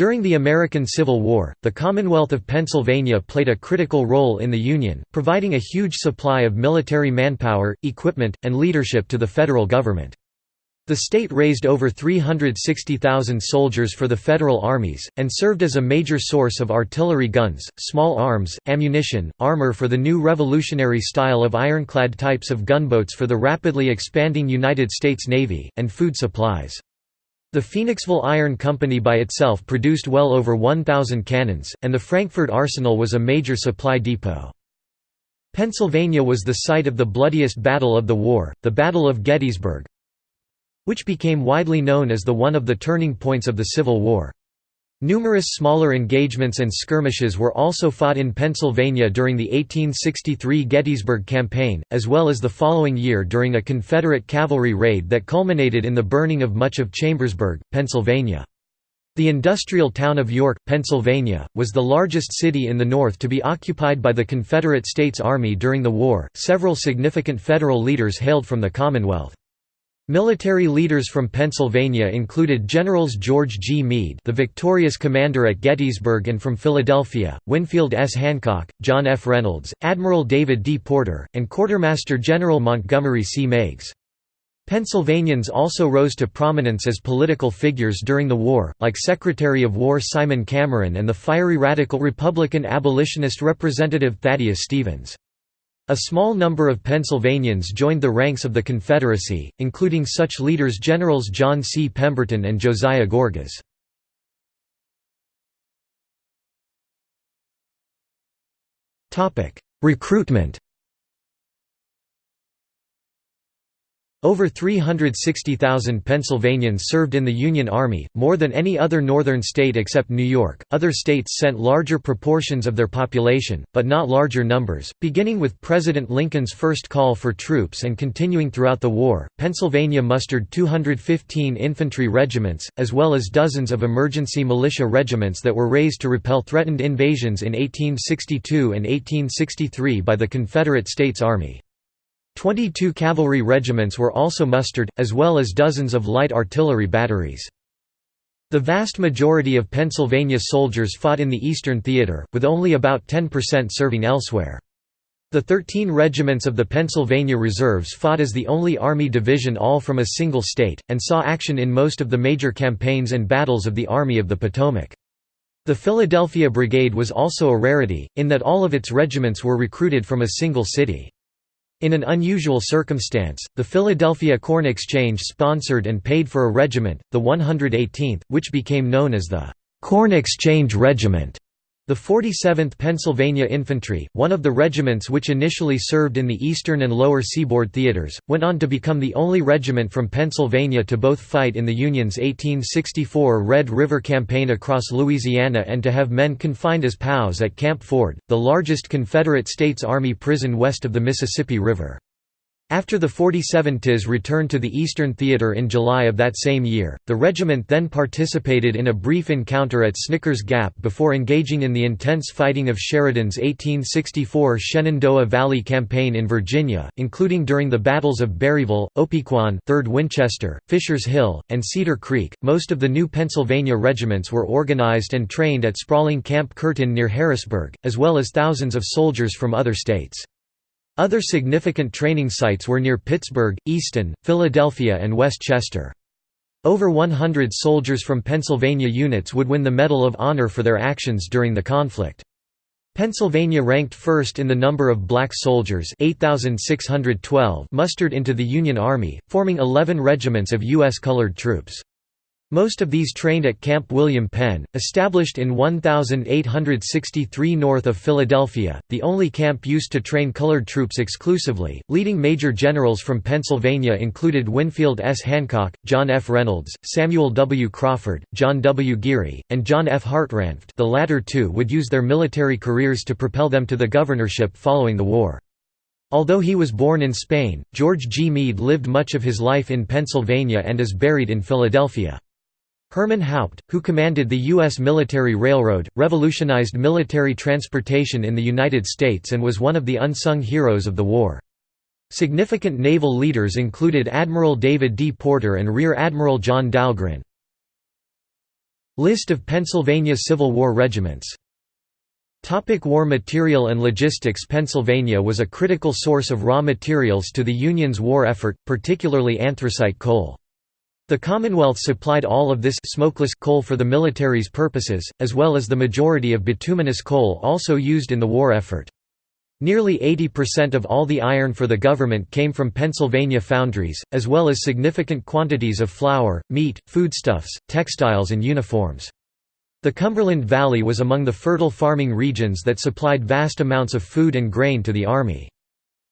During the American Civil War, the Commonwealth of Pennsylvania played a critical role in the Union, providing a huge supply of military manpower, equipment, and leadership to the federal government. The state raised over 360,000 soldiers for the federal armies, and served as a major source of artillery guns, small arms, ammunition, armor for the new revolutionary style of ironclad types of gunboats for the rapidly expanding United States Navy, and food supplies. The Phoenixville Iron Company by itself produced well over 1,000 cannons, and the Frankford Arsenal was a major supply depot. Pennsylvania was the site of the bloodiest battle of the war, the Battle of Gettysburg, which became widely known as the one of the turning points of the Civil War. Numerous smaller engagements and skirmishes were also fought in Pennsylvania during the 1863 Gettysburg Campaign, as well as the following year during a Confederate cavalry raid that culminated in the burning of much of Chambersburg, Pennsylvania. The industrial town of York, Pennsylvania, was the largest city in the North to be occupied by the Confederate States Army during the war. Several significant Federal leaders hailed from the Commonwealth. Military leaders from Pennsylvania included Generals George G. Meade the victorious commander at Gettysburg and from Philadelphia, Winfield S. Hancock, John F. Reynolds, Admiral David D. Porter, and Quartermaster General Montgomery C. Meigs. Pennsylvanians also rose to prominence as political figures during the war, like Secretary of War Simon Cameron and the fiery radical Republican abolitionist Representative Thaddeus Stevens. A small number of Pennsylvanians joined the ranks of the Confederacy, including such leaders Generals John C. Pemberton and Josiah Gorgas. Recruitment Over 360,000 Pennsylvanians served in the Union Army, more than any other northern state except New York. Other states sent larger proportions of their population, but not larger numbers. Beginning with President Lincoln's first call for troops and continuing throughout the war, Pennsylvania mustered 215 infantry regiments, as well as dozens of emergency militia regiments that were raised to repel threatened invasions in 1862 and 1863 by the Confederate States Army. Twenty-two cavalry regiments were also mustered, as well as dozens of light artillery batteries. The vast majority of Pennsylvania soldiers fought in the Eastern Theater, with only about 10% serving elsewhere. The 13 regiments of the Pennsylvania Reserves fought as the only Army division all from a single state, and saw action in most of the major campaigns and battles of the Army of the Potomac. The Philadelphia Brigade was also a rarity, in that all of its regiments were recruited from a single city. In an unusual circumstance, the Philadelphia Corn Exchange sponsored and paid for a regiment, the 118th, which became known as the Corn Exchange Regiment. The 47th Pennsylvania Infantry, one of the regiments which initially served in the eastern and lower seaboard theaters, went on to become the only regiment from Pennsylvania to both fight in the Union's 1864 Red River Campaign across Louisiana and to have men confined as POWs at Camp Ford, the largest Confederate States Army prison west of the Mississippi River. After the 47 TIS returned to the Eastern Theater in July of that same year, the regiment then participated in a brief encounter at Snicker's Gap before engaging in the intense fighting of Sheridan's 1864 Shenandoah Valley Campaign in Virginia, including during the battles of Berryville, Opequon, 3rd Winchester, Fisher's Hill, and Cedar Creek. Most of the new Pennsylvania regiments were organized and trained at sprawling Camp Curtin near Harrisburg, as well as thousands of soldiers from other states. Other significant training sites were near Pittsburgh, Easton, Philadelphia and West Chester. Over 100 soldiers from Pennsylvania units would win the Medal of Honor for their actions during the conflict. Pennsylvania ranked first in the number of black soldiers 8,612 mustered into the Union Army, forming 11 regiments of U.S. colored troops. Most of these trained at Camp William Penn, established in 1863 north of Philadelphia, the only camp used to train colored troops exclusively. Leading major generals from Pennsylvania included Winfield S. Hancock, John F. Reynolds, Samuel W. Crawford, John W. Geary, and John F. Hartranft. The latter two would use their military careers to propel them to the governorship following the war. Although he was born in Spain, George G. Meade lived much of his life in Pennsylvania and is buried in Philadelphia. Herman Haupt, who commanded the U.S. Military Railroad, revolutionized military transportation in the United States and was one of the unsung heroes of the war. Significant naval leaders included Admiral David D. Porter and Rear Admiral John Dahlgren. List of Pennsylvania Civil War regiments Topic war material and logistics Pennsylvania was a critical source of raw materials to the Union's war effort, particularly anthracite coal. The Commonwealth supplied all of this smokeless coal for the military's purposes, as well as the majority of bituminous coal also used in the war effort. Nearly 80% of all the iron for the government came from Pennsylvania foundries, as well as significant quantities of flour, meat, foodstuffs, textiles and uniforms. The Cumberland Valley was among the fertile farming regions that supplied vast amounts of food and grain to the army.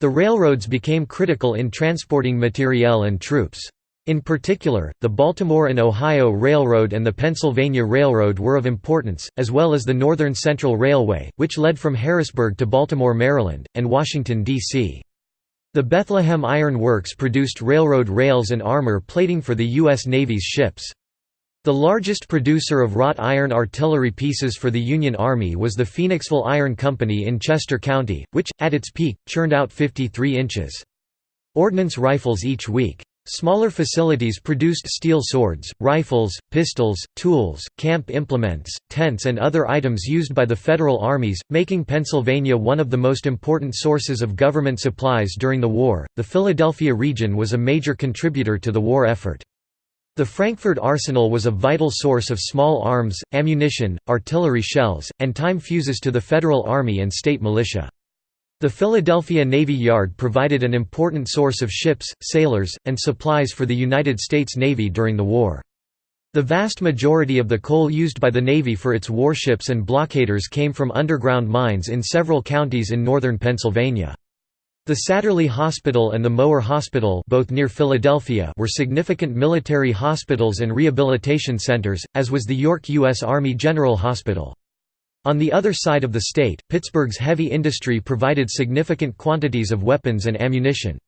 The railroads became critical in transporting materiel and troops. In particular, the Baltimore and Ohio Railroad and the Pennsylvania Railroad were of importance, as well as the Northern Central Railway, which led from Harrisburg to Baltimore, Maryland, and Washington, D.C. The Bethlehem Iron Works produced railroad rails and armor plating for the U.S. Navy's ships. The largest producer of wrought iron artillery pieces for the Union Army was the Phoenixville Iron Company in Chester County, which, at its peak, churned out 53 inches. Ordnance rifles each week. Smaller facilities produced steel swords, rifles, pistols, tools, camp implements, tents and other items used by the federal armies, making Pennsylvania one of the most important sources of government supplies during the war. The Philadelphia region was a major contributor to the war effort. The Frankford Arsenal was a vital source of small arms, ammunition, artillery shells, and time fuses to the Federal Army and state militia. The Philadelphia Navy Yard provided an important source of ships, sailors, and supplies for the United States Navy during the war. The vast majority of the coal used by the Navy for its warships and blockaders came from underground mines in several counties in northern Pennsylvania. The Satterlee Hospital and the Mower Hospital both near Philadelphia were significant military hospitals and rehabilitation centers, as was the York U.S. Army General Hospital. On the other side of the state, Pittsburgh's heavy industry provided significant quantities of weapons and ammunition.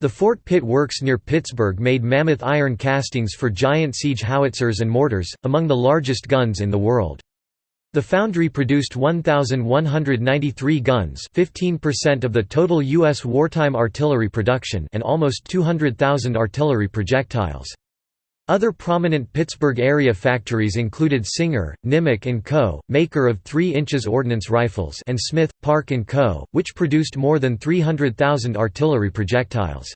The Fort Pitt Works near Pittsburgh made mammoth iron castings for giant siege howitzers and mortars, among the largest guns in the world. The foundry produced 1,193 guns 15% of the total U.S. wartime artillery production and almost 200,000 artillery projectiles. Other prominent Pittsburgh area factories included Singer, Nimick & Co., maker of 3 inches ordnance rifles and Smith, Park & Co., which produced more than 300,000 artillery projectiles.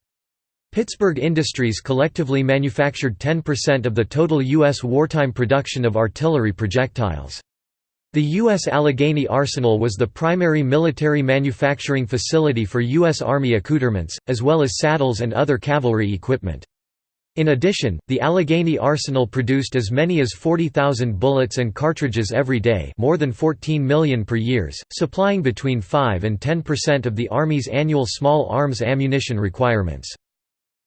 Pittsburgh Industries collectively manufactured 10% of the total U.S. wartime production of artillery projectiles. The U.S. Allegheny Arsenal was the primary military manufacturing facility for U.S. Army accoutrements, as well as saddles and other cavalry equipment. In addition, the Allegheny Arsenal produced as many as 40,000 bullets and cartridges every day more than 14 million per years, supplying between 5 and 10% of the Army's annual small arms ammunition requirements.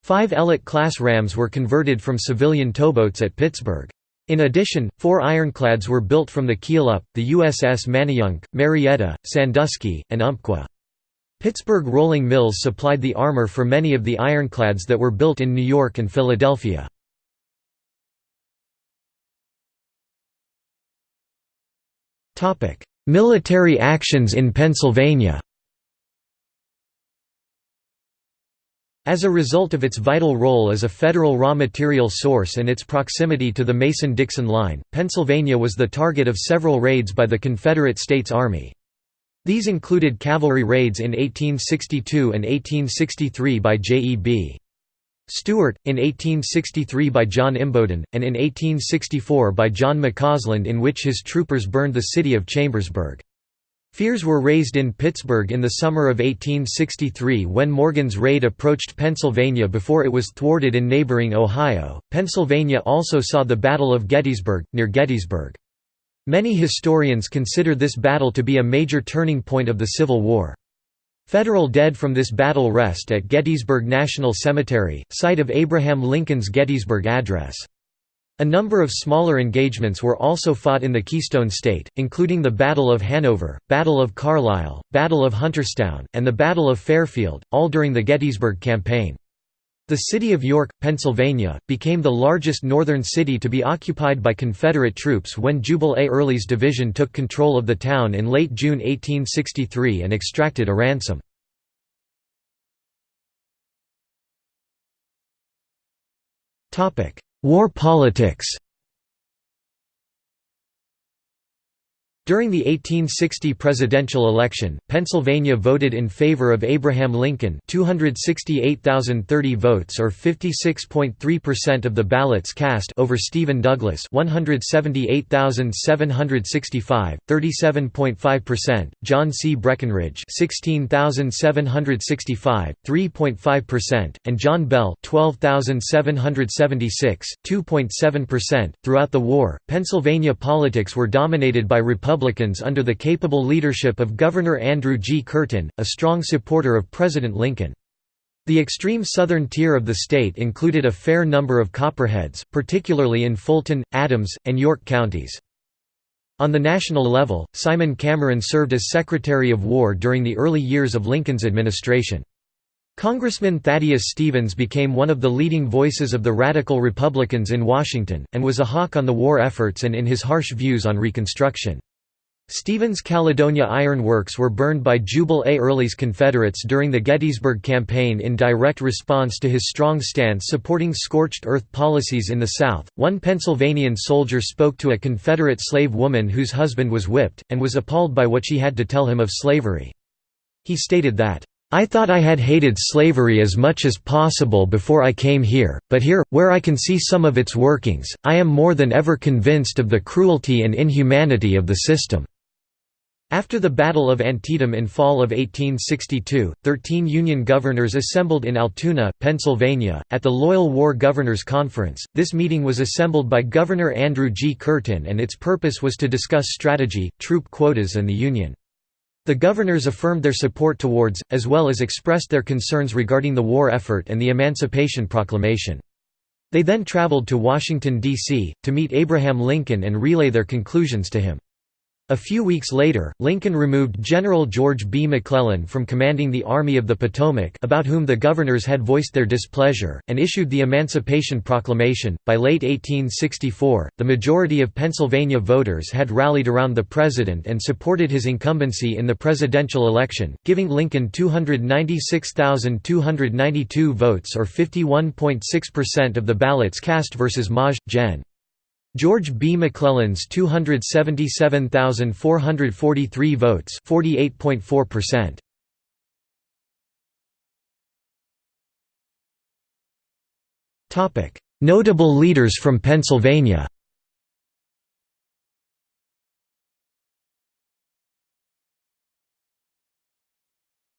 Five Ellet-class rams were converted from civilian towboats at Pittsburgh. In addition, four ironclads were built from the keel up, the USS Manayunk, Marietta, Sandusky, and Umpqua. Pittsburgh rolling mills supplied the armor for many of the ironclads that were built in New York and Philadelphia. Military actions in Pennsylvania As a result of its vital role as a federal raw material source and its proximity to the Mason-Dixon line, Pennsylvania was the target of several raids by the Confederate States Army. These included cavalry raids in 1862 and 1863 by J.E.B. Stuart, in 1863 by John Imboden, and in 1864 by John McCausland in which his troopers burned the city of Chambersburg. Fears were raised in Pittsburgh in the summer of 1863 when Morgan's raid approached Pennsylvania before it was thwarted in neighboring Ohio. Pennsylvania also saw the Battle of Gettysburg, near Gettysburg. Many historians consider this battle to be a major turning point of the Civil War. Federal dead from this battle rest at Gettysburg National Cemetery, site of Abraham Lincoln's Gettysburg Address. A number of smaller engagements were also fought in the Keystone State, including the Battle of Hanover, Battle of Carlisle, Battle of Hunterstown, and the Battle of Fairfield, all during the Gettysburg Campaign. The city of York, Pennsylvania, became the largest northern city to be occupied by Confederate troops when Jubal A. Early's division took control of the town in late June 1863 and extracted a ransom. War politics During the 1860 presidential election, Pennsylvania voted in favor of Abraham Lincoln 268,030 votes or 56.3% of the ballots cast over Stephen Douglas 178,765, 37.5%, John C. Breckinridge 16,765, 3.5%, and John Bell 12,776, 2.7%. Throughout the war, Pennsylvania politics were dominated by Republicans Republicans under the capable leadership of Governor Andrew G. Curtin, a strong supporter of President Lincoln. The extreme southern tier of the state included a fair number of Copperheads, particularly in Fulton, Adams, and York counties. On the national level, Simon Cameron served as Secretary of War during the early years of Lincoln's administration. Congressman Thaddeus Stevens became one of the leading voices of the radical Republicans in Washington, and was a hawk on the war efforts and in his harsh views on Reconstruction. Stevens Caledonia Iron Works were burned by Jubal A. Early's Confederates during the Gettysburg Campaign in direct response to his strong stance supporting scorched earth policies in the South. One Pennsylvanian soldier spoke to a Confederate slave woman whose husband was whipped, and was appalled by what she had to tell him of slavery. He stated that, I thought I had hated slavery as much as possible before I came here, but here, where I can see some of its workings, I am more than ever convinced of the cruelty and inhumanity of the system. After the Battle of Antietam in fall of 1862, thirteen Union governors assembled in Altoona, Pennsylvania, at the Loyal War Governors Conference. This meeting was assembled by Governor Andrew G. Curtin and its purpose was to discuss strategy, troop quotas and the Union. The governors affirmed their support towards, as well as expressed their concerns regarding the war effort and the Emancipation Proclamation. They then traveled to Washington, D.C., to meet Abraham Lincoln and relay their conclusions to him. A few weeks later, Lincoln removed General George B. McClellan from commanding the Army of the Potomac about whom the governors had voiced their displeasure, and issued the Emancipation Proclamation. By late 1864, the majority of Pennsylvania voters had rallied around the president and supported his incumbency in the presidential election, giving Lincoln 296,292 votes or 51.6% of the ballots cast versus Maj. Gen. George B. McClellan's 277,443 votes 48.4%. Topic Notable leaders from Pennsylvania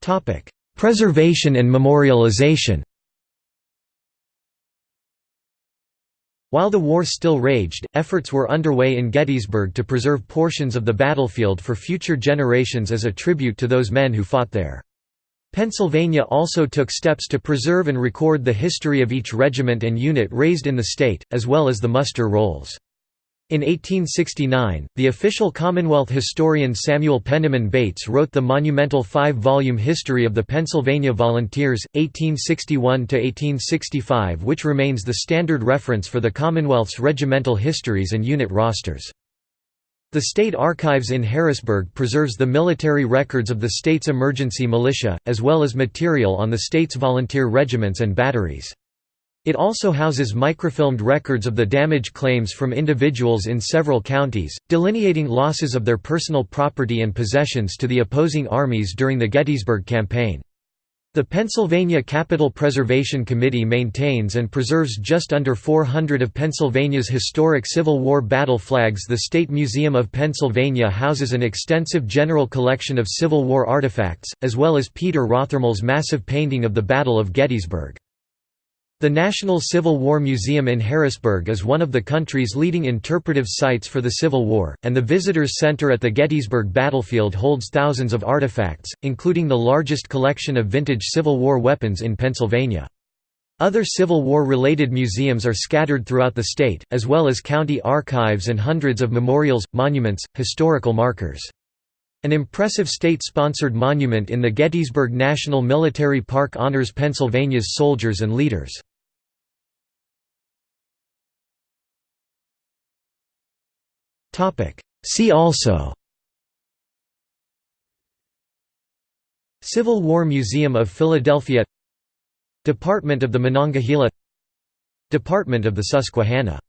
Topic Preservation and memorialization While the war still raged, efforts were underway in Gettysburg to preserve portions of the battlefield for future generations as a tribute to those men who fought there. Pennsylvania also took steps to preserve and record the history of each regiment and unit raised in the state, as well as the muster rolls. In 1869, the official Commonwealth historian Samuel Penniman Bates wrote the monumental five-volume History of the Pennsylvania Volunteers, 1861–1865 which remains the standard reference for the Commonwealth's regimental histories and unit rosters. The State Archives in Harrisburg preserves the military records of the state's emergency militia, as well as material on the state's volunteer regiments and batteries. It also houses microfilmed records of the damage claims from individuals in several counties, delineating losses of their personal property and possessions to the opposing armies during the Gettysburg Campaign. The Pennsylvania Capitol Preservation Committee maintains and preserves just under 400 of Pennsylvania's historic Civil War battle flags. The State Museum of Pennsylvania houses an extensive general collection of Civil War artifacts, as well as Peter Rothermel's massive painting of the Battle of Gettysburg. The National Civil War Museum in Harrisburg is one of the country's leading interpretive sites for the Civil War, and the Visitors Center at the Gettysburg Battlefield holds thousands of artifacts, including the largest collection of vintage Civil War weapons in Pennsylvania. Other Civil War-related museums are scattered throughout the state, as well as county archives and hundreds of memorials, monuments, historical markers. An impressive state-sponsored monument in the Gettysburg National Military Park honors Pennsylvania's soldiers and leaders. See also. Civil War Museum of Philadelphia. Department of the Monongahela. Department of the Susquehanna